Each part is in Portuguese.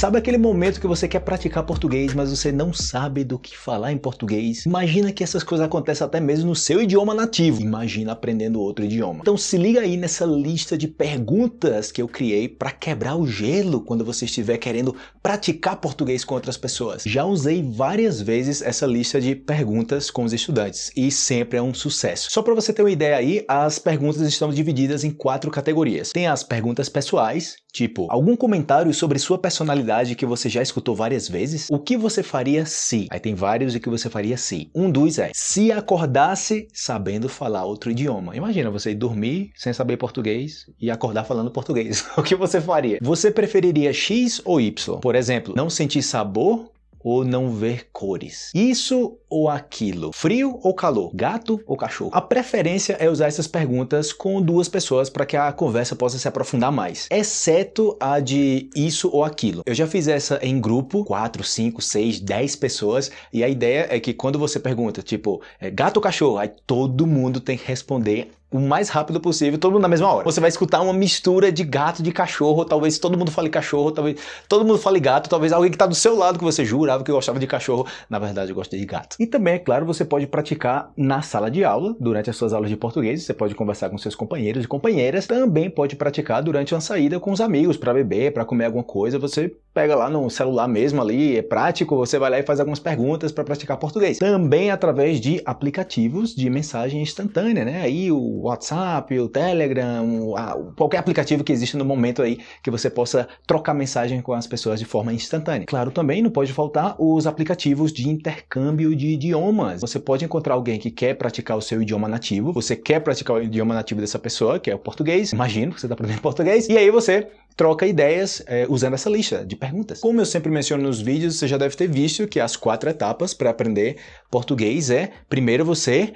Sabe aquele momento que você quer praticar português, mas você não sabe do que falar em português? Imagina que essas coisas acontecem até mesmo no seu idioma nativo. Imagina aprendendo outro idioma. Então se liga aí nessa lista de perguntas que eu criei para quebrar o gelo quando você estiver querendo praticar português com outras pessoas. Já usei várias vezes essa lista de perguntas com os estudantes e sempre é um sucesso. Só para você ter uma ideia aí, as perguntas estão divididas em quatro categorias. Tem as perguntas pessoais, tipo, algum comentário sobre sua personalidade que você já escutou várias vezes? O que você faria se? Aí tem vários o que você faria se. Um dos é, se acordasse sabendo falar outro idioma. Imagina você dormir sem saber português e acordar falando português. o que você faria? Você preferiria X ou Y? Por exemplo, não sentir sabor ou não ver cores. Isso ou aquilo? Frio ou calor? Gato ou cachorro? A preferência é usar essas perguntas com duas pessoas para que a conversa possa se aprofundar mais, exceto a de isso ou aquilo. Eu já fiz essa em grupo, 4, 5, 6, 10 pessoas, e a ideia é que quando você pergunta, tipo, é, gato ou cachorro, aí todo mundo tem que responder o mais rápido possível, todo mundo na mesma hora. Você vai escutar uma mistura de gato, de cachorro, talvez todo mundo fale cachorro, talvez todo mundo fale gato, talvez alguém que está do seu lado que você jurava que gostava de cachorro, na verdade eu gosto de gato. E também, é claro, você pode praticar na sala de aula, durante as suas aulas de português, você pode conversar com seus companheiros e companheiras, também pode praticar durante uma saída com os amigos, para beber, para comer alguma coisa, você pega lá no celular mesmo ali, é prático, você vai lá e faz algumas perguntas para praticar português. Também através de aplicativos de mensagem instantânea, né? Aí o WhatsApp, o Telegram, qualquer aplicativo que existe no momento aí que você possa trocar mensagem com as pessoas de forma instantânea. Claro, também não pode faltar os aplicativos de intercâmbio de idiomas. Você pode encontrar alguém que quer praticar o seu idioma nativo, você quer praticar o idioma nativo dessa pessoa, que é o português, imagino que você está aprendendo português, e aí você troca ideias é, usando essa lista de perguntas. Como eu sempre menciono nos vídeos, você já deve ter visto que as quatro etapas para aprender português é, primeiro você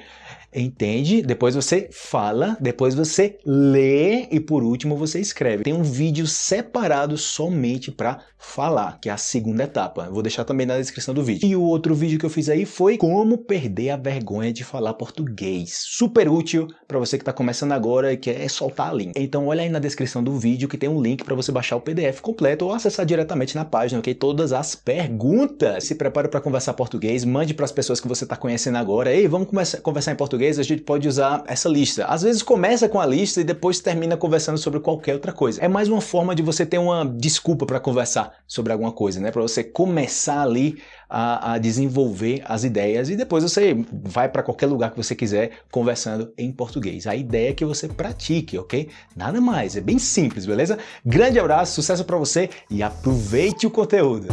entende, depois você fala, depois você lê e por último você escreve. Tem um vídeo separado somente para falar, que é a segunda etapa. Vou deixar também na descrição do vídeo. E o outro vídeo que eu fiz aí foi como perder a vergonha de falar português. Super útil para você que está começando agora e quer soltar a língua. Então olha aí na descrição do vídeo que tem um link para você baixar o PDF completo ou acessar diretamente na página, ok? Todas as perguntas. Se prepare para conversar português, mande para as pessoas que você está conhecendo agora. Ei, vamos conversar em português? Português, a gente pode usar essa lista. Às vezes começa com a lista e depois termina conversando sobre qualquer outra coisa. É mais uma forma de você ter uma desculpa para conversar sobre alguma coisa, né? Para você começar ali a, a, desenvolver as ideias e depois você vai para qualquer lugar que você quiser conversando em português. A ideia é que você pratique, ok? Nada mais, é bem simples, beleza? Grande abraço, sucesso para você e aproveite o conteúdo!